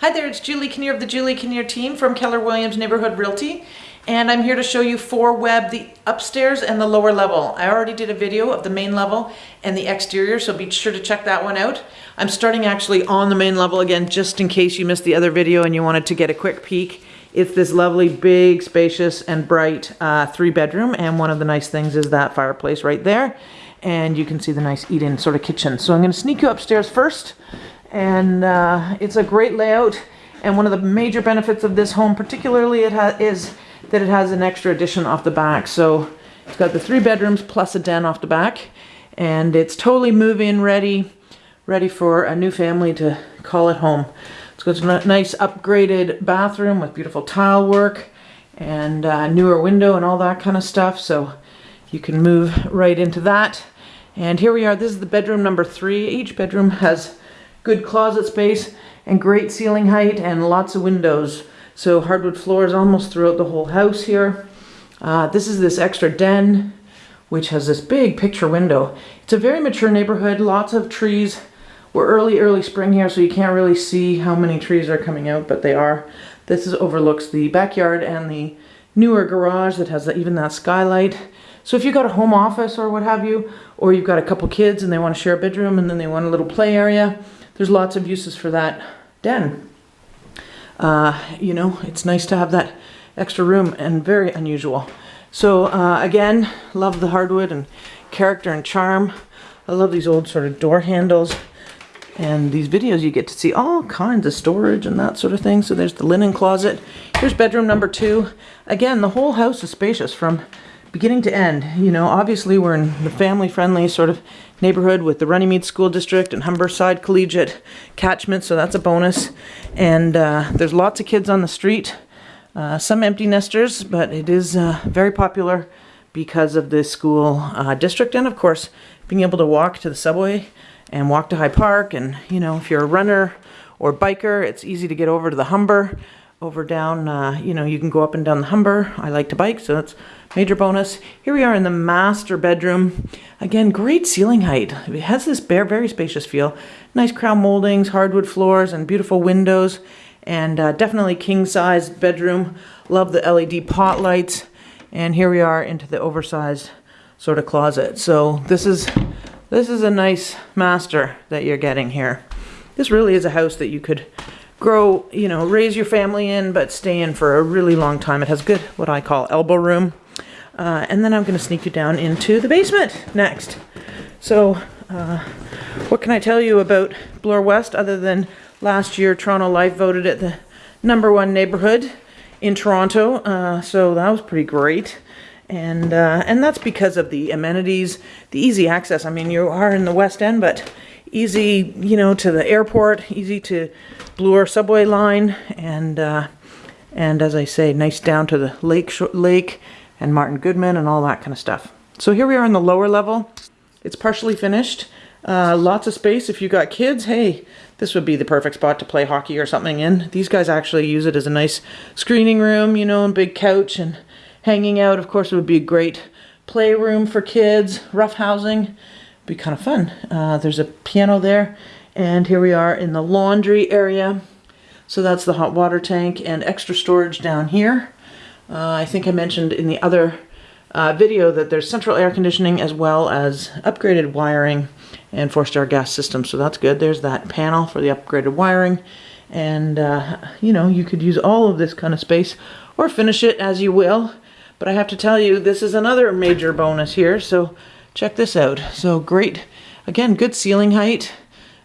Hi there, it's Julie Kinnear of the Julie Kinnear team from Keller Williams Neighborhood Realty. And I'm here to show you four Webb, the upstairs and the lower level. I already did a video of the main level and the exterior, so be sure to check that one out. I'm starting actually on the main level again, just in case you missed the other video and you wanted to get a quick peek. It's this lovely, big, spacious, and bright uh, three bedroom. And one of the nice things is that fireplace right there. And you can see the nice eat-in sort of kitchen. So I'm gonna sneak you upstairs first and uh, it's a great layout. And one of the major benefits of this home, particularly, it is that it has an extra addition off the back. So it's got the three bedrooms plus a den off the back, and it's totally move-in ready, ready for a new family to call it home. It's got a nice upgraded bathroom with beautiful tile work and uh, newer window and all that kind of stuff. So you can move right into that. And here we are. This is the bedroom number three. Each bedroom has good closet space and great ceiling height and lots of windows. So hardwood floors almost throughout the whole house here. Uh, this is this extra den, which has this big picture window. It's a very mature neighborhood, lots of trees. We're early, early spring here, so you can't really see how many trees are coming out, but they are. This is overlooks the backyard and the newer garage that has even that skylight. So if you've got a home office or what have you, or you've got a couple kids and they want to share a bedroom and then they want a little play area, there's lots of uses for that den. Uh, you know, it's nice to have that extra room and very unusual. So uh, again, love the hardwood and character and charm. I love these old sort of door handles. And these videos you get to see all kinds of storage and that sort of thing. So there's the linen closet. Here's bedroom number two. Again, the whole house is spacious from beginning to end. You know, obviously we're in the family-friendly sort of neighborhood with the Runnymede School District and Humberside Collegiate catchment, so that's a bonus. And uh, there's lots of kids on the street, uh, some empty nesters, but it is uh, very popular because of the school uh, district and of course being able to walk to the subway and walk to High Park and you know if you're a runner or biker it's easy to get over to the Humber over down, uh, you know, you can go up and down the Humber. I like to bike, so that's major bonus. Here we are in the master bedroom. Again, great ceiling height. It has this bare, very spacious feel. Nice crown moldings, hardwood floors, and beautiful windows. And uh, definitely king-size bedroom. Love the LED pot lights. And here we are into the oversized sort of closet. So this is this is a nice master that you're getting here. This really is a house that you could grow, you know, raise your family in, but stay in for a really long time. It has good, what I call elbow room. Uh, and then I'm going to sneak you down into the basement next. So, uh, what can I tell you about Bloor West other than last year Toronto Life voted it the number one neighborhood in Toronto. Uh, so that was pretty great. And, uh, and that's because of the amenities, the easy access. I mean, you are in the West End, but easy, you know, to the airport, easy to Bloor subway line, and uh, and as I say, nice down to the lake, lake and Martin Goodman and all that kind of stuff. So here we are in the lower level. It's partially finished. Uh, lots of space. If you got kids, hey, this would be the perfect spot to play hockey or something in. These guys actually use it as a nice screening room, you know, and big couch and hanging out. Of course, it would be a great playroom for kids, rough housing be kind of fun. Uh, there's a piano there, and here we are in the laundry area. So that's the hot water tank and extra storage down here. Uh, I think I mentioned in the other uh, video that there's central air conditioning as well as upgraded wiring and forced-air gas system. So that's good. There's that panel for the upgraded wiring. And, uh, you know, you could use all of this kind of space or finish it as you will. But I have to tell you, this is another major bonus here. So check this out. So great, again, good ceiling height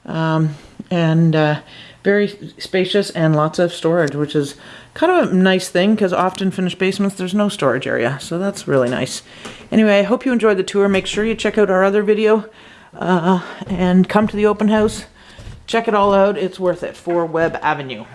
um, and uh, very spacious and lots of storage, which is kind of a nice thing because often finished basements, there's no storage area. So that's really nice. Anyway, I hope you enjoyed the tour. Make sure you check out our other video uh, and come to the open house. Check it all out. It's worth it for Webb Avenue.